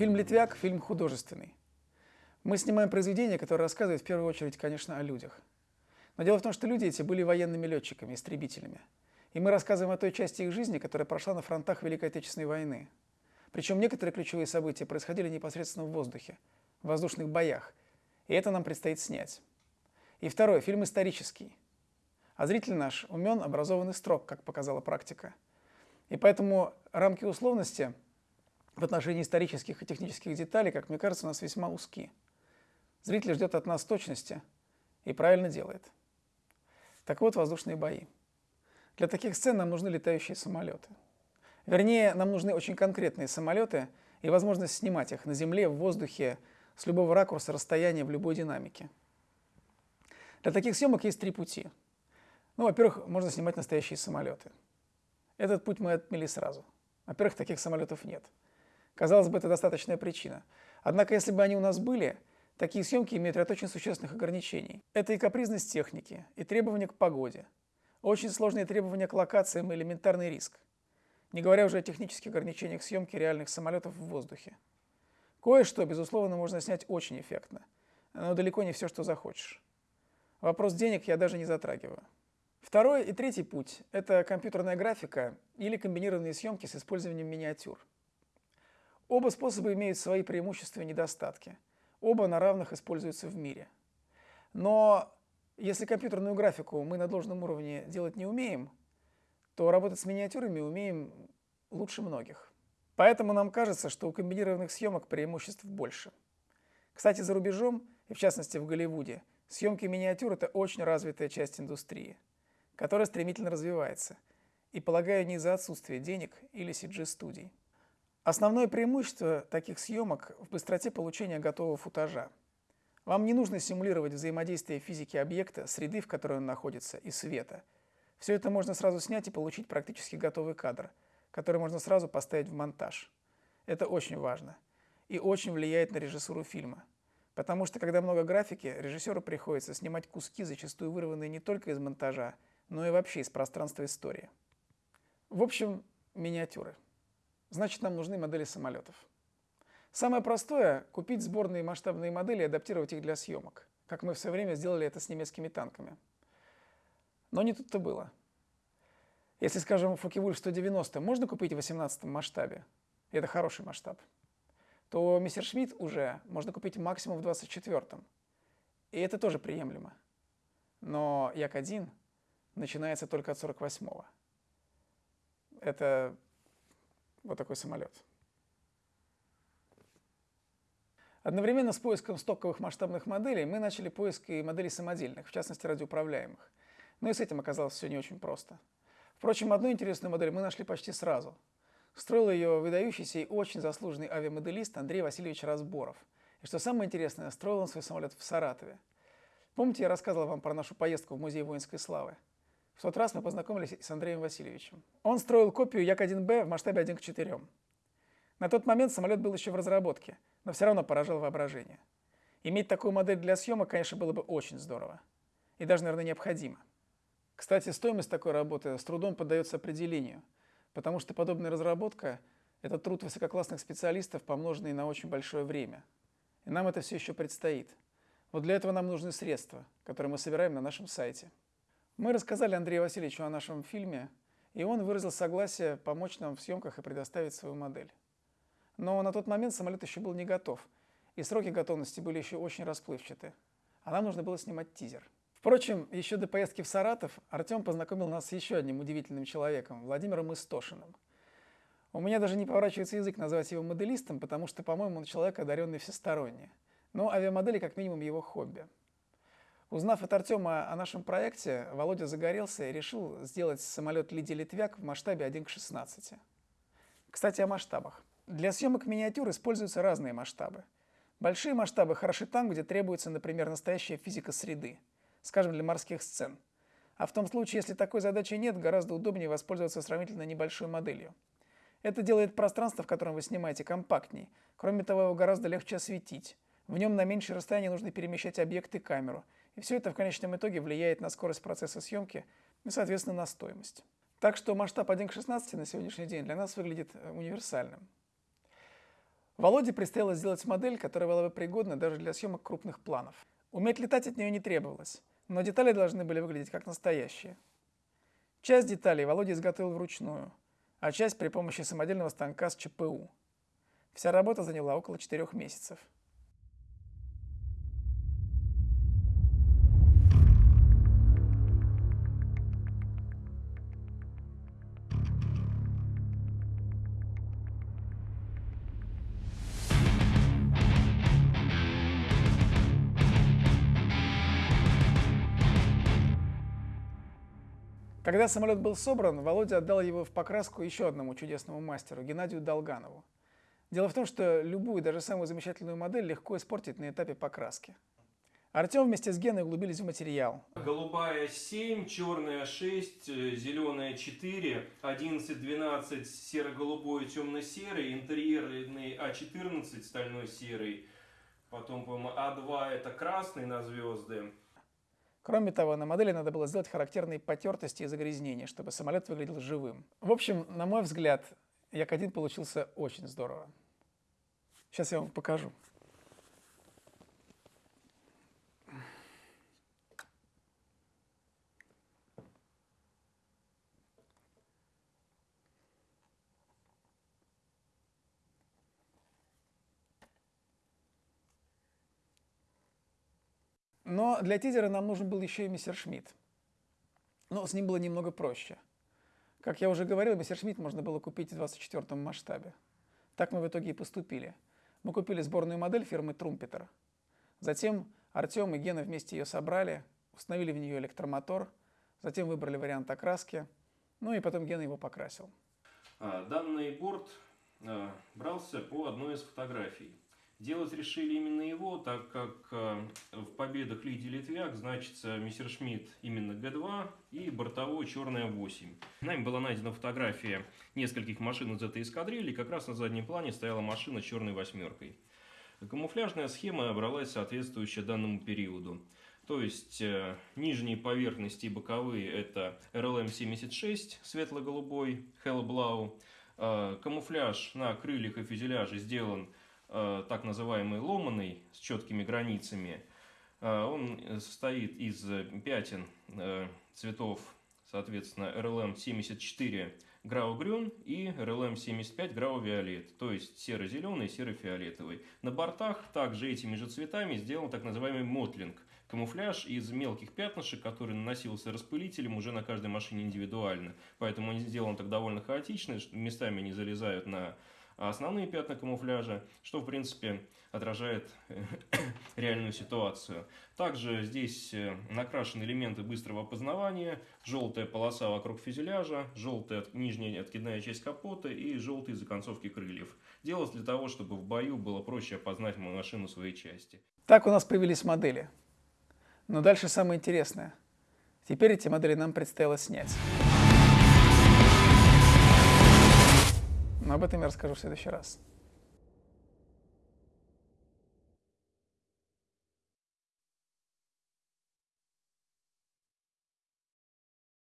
Фильм «Литвяк» – фильм художественный. Мы снимаем произведение, которое рассказывает в первую очередь, конечно, о людях. Но дело в том, что люди эти были военными летчиками, истребителями. И мы рассказываем о той части их жизни, которая прошла на фронтах Великой Отечественной войны. Причем некоторые ключевые события происходили непосредственно в воздухе, в воздушных боях. И это нам предстоит снять. И второй, фильм исторический. А зритель наш умен, образованный строг, как показала практика. И поэтому рамки условности в отношении исторических и технических деталей, как мне кажется, у нас весьма узки. Зритель ждет от нас точности и правильно делает. Так вот, воздушные бои. Для таких сцен нам нужны летающие самолеты. Вернее, нам нужны очень конкретные самолеты и возможность снимать их на земле, в воздухе, с любого ракурса, расстояния, в любой динамике. Для таких съемок есть три пути. Ну, во-первых, можно снимать настоящие самолеты. Этот путь мы отмели сразу. Во-первых, таких самолетов нет. Казалось бы, это достаточная причина. Однако, если бы они у нас были, такие съемки имеют ряд очень существенных ограничений. Это и капризность техники, и требования к погоде, очень сложные требования к локациям и элементарный риск. Не говоря уже о технических ограничениях съемки реальных самолетов в воздухе. Кое-что, безусловно, можно снять очень эффектно, но далеко не все, что захочешь. Вопрос денег я даже не затрагиваю. Второй и третий путь – это компьютерная графика или комбинированные съемки с использованием миниатюр. Оба способа имеют свои преимущества и недостатки. Оба на равных используются в мире. Но если компьютерную графику мы на должном уровне делать не умеем, то работать с миниатюрами умеем лучше многих. Поэтому нам кажется, что у комбинированных съемок преимуществ больше. Кстати, за рубежом, и в частности в Голливуде, съемки миниатюр – это очень развитая часть индустрии, которая стремительно развивается, и, полагаю, не из-за отсутствия денег или CG-студий. Основное преимущество таких съемок в быстроте получения готового футажа. Вам не нужно симулировать взаимодействие физики объекта, среды, в которой он находится, и света. Все это можно сразу снять и получить практически готовый кадр, который можно сразу поставить в монтаж. Это очень важно и очень влияет на режиссуру фильма. Потому что, когда много графики, режиссеру приходится снимать куски, зачастую вырванные не только из монтажа, но и вообще из пространства истории. В общем, миниатюры значит нам нужны модели самолетов. Самое простое – купить сборные масштабные модели и адаптировать их для съемок, как мы в свое время сделали это с немецкими танками. Но не тут-то было. Если, скажем, Фокке-Вульф 190 можно купить в 18 масштабе, и это хороший масштаб, то Мессершмитт уже можно купить максимум в 24 и это тоже приемлемо. Но Як-1 начинается только от 48 -го. Это вот такой самолет. Одновременно с поиском стоковых масштабных моделей мы начали поиск и моделей самодельных, в частности радиоуправляемых. Но и с этим оказалось все не очень просто. Впрочем, одну интересную модель мы нашли почти сразу. Строил ее выдающийся и очень заслуженный авиамоделист Андрей Васильевич Разборов. И что самое интересное, строил он свой самолет в Саратове. Помните, я рассказывал вам про нашу поездку в Музей воинской славы? В тот раз мы познакомились с Андреем Васильевичем. Он строил копию Як-1Б в масштабе 1 к 4. На тот момент самолет был еще в разработке, но все равно поражал воображение. Иметь такую модель для съемок, конечно, было бы очень здорово. И даже, наверное, необходимо. Кстати, стоимость такой работы с трудом поддается определению, потому что подобная разработка – это труд высококлассных специалистов, помноженный на очень большое время. И нам это все еще предстоит. Вот для этого нам нужны средства, которые мы собираем на нашем сайте. Мы рассказали Андрею Васильевичу о нашем фильме, и он выразил согласие помочь нам в съемках и предоставить свою модель. Но на тот момент самолет еще был не готов, и сроки готовности были еще очень расплывчаты, а нам нужно было снимать тизер. Впрочем, еще до поездки в Саратов Артем познакомил нас с еще одним удивительным человеком, Владимиром Истошиным. У меня даже не поворачивается язык назвать его моделистом, потому что, по-моему, он человек, одаренный всесторонне. Но авиамодели как минимум его хобби. Узнав от Артема о нашем проекте, Володя загорелся и решил сделать самолет Лидия Литвяк в масштабе 1 к 16. Кстати, о масштабах. Для съемок миниатюр используются разные масштабы. Большие масштабы хороши там, где требуется, например, настоящая физика среды, скажем, для морских сцен. А в том случае, если такой задачи нет, гораздо удобнее воспользоваться сравнительно небольшой моделью. Это делает пространство, в котором вы снимаете, компактней. Кроме того, его гораздо легче осветить. В нем на меньшее расстояние нужно перемещать объекты и камеру – и все это в конечном итоге влияет на скорость процесса съемки и, соответственно, на стоимость. Так что масштаб 1 к 16 на сегодняшний день для нас выглядит э, универсальным. Володе предстояло сделать модель, которая была бы пригодна даже для съемок крупных планов. Уметь летать от нее не требовалось, но детали должны были выглядеть как настоящие. Часть деталей Володя изготовил вручную, а часть при помощи самодельного станка с ЧПУ. Вся работа заняла около четырех месяцев. Когда самолет был собран, Володя отдал его в покраску еще одному чудесному мастеру, Геннадию Долганову. Дело в том, что любую, даже самую замечательную модель легко испортить на этапе покраски. Артем вместе с Геной углубились в материал. Голубая 7, черная 6, зеленая 4, 11, 12, серо-голубой, темно-серый, интерьерный А14, стальной серый, потом, по-моему, А2 это красный на звезды, Кроме того, на модели надо было сделать характерные потертости и загрязнения, чтобы самолет выглядел живым. В общем, на мой взгляд, Як-1 получился очень здорово. Сейчас я вам покажу. Но для тизера нам нужен был еще и мистер Шмидт. Но с ним было немного проще. Как я уже говорил, мистер Шмидт можно было купить в 24 масштабе. Так мы в итоге и поступили. Мы купили сборную модель фирмы Трумпетер. Затем Артем и Гена вместе ее собрали, установили в нее электромотор, затем выбрали вариант окраски, ну и потом Гена его покрасил. А, данный борт а, брался по одной из фотографий. Делать решили именно его, так как э, в победах Лидии Литвяк значится Мессершмитт именно Г2 и бортовой черная 8. Нами была найдена фотография нескольких машин из этой эскадрильи, как раз на заднем плане стояла машина черной восьмеркой. Камуфляжная схема бралась соответствующая данному периоду. То есть э, нижние поверхности и боковые это RLM-76 светло-голубой, Hellblau. Э, камуфляж на крыльях и фюзеляже сделан так называемый ломаный с четкими границами. Э, он состоит из пятен э, цветов, соответственно, RLM 74 Грау-Грюн и RLM 75 Грау-Виолет, то есть серо-зеленый и серо-фиолетовый. На бортах также этими же цветами сделан так называемый мотлинг, камуфляж из мелких пятнышек, который наносился распылителем уже на каждой машине индивидуально. Поэтому он сделан так довольно хаотично, местами не залезают на основные пятна камуфляжа, что в принципе отражает э, реальную ситуацию. Также здесь э, накрашены элементы быстрого опознавания, желтая полоса вокруг фюзеляжа, желтая нижняя откидная часть капота и желтые законцовки крыльев. Делалось для того, чтобы в бою было проще опознать машину своей части. Так у нас появились модели. Но дальше самое интересное. Теперь эти модели нам предстояло снять. Но об этом я расскажу в следующий раз.